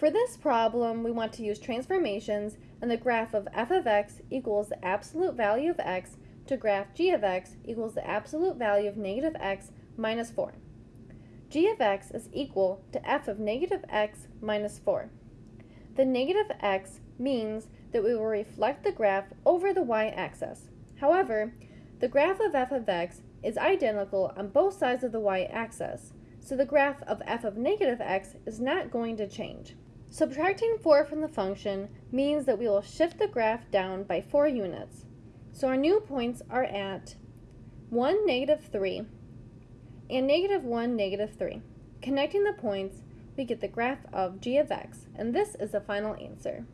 For this problem, we want to use transformations and the graph of f of x equals the absolute value of x to graph g of x equals the absolute value of negative x minus 4. g of x is equal to f of negative x minus 4. The negative x means that we will reflect the graph over the y-axis. However, the graph of f of x is identical on both sides of the y-axis, so the graph of f of negative x is not going to change. Subtracting 4 from the function means that we will shift the graph down by 4 units. So our new points are at 1, negative 3, and negative 1, negative 3. Connecting the points, we get the graph of g of x, and this is the final answer.